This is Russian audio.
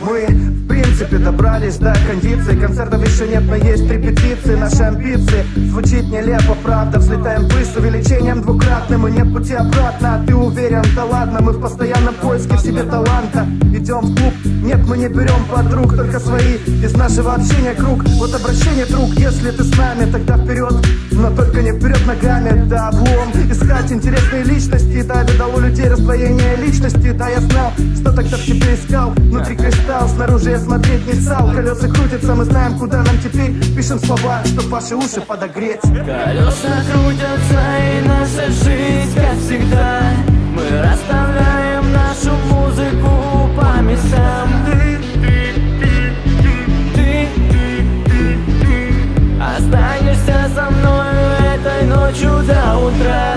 Мы, в принципе, добрались до кондиции. Концертов еще нет, но есть репетиции Наши амбиции звучит нелепо, правда. Взлетаем выше с увеличением двукратным И нет пути обратно, а ты уверен? Да ладно, мы в постоянном поиске в себе таланта. Идем в клуб, нет, мы не берем подруг Только свои, из нашего общения круг. Вот обращение, друг, если ты с нами, тогда вперед. Но только не вперед ногами, да облом. Искать интересные да, Внутри личности, да я знал Что тогда в тебе искал. Внутри кристалл, снаружи я смотреть не стал. Колеса крутятся, мы знаем, куда нам теперь. Пишем слова, чтоб ваши уши подогреть. Колеса крутятся и наша жизнь, как всегда. Мы расставляем нашу музыку по местам. Ты, ты, ты, ты, ты, ты. Останешься со мной этой ночью до утра.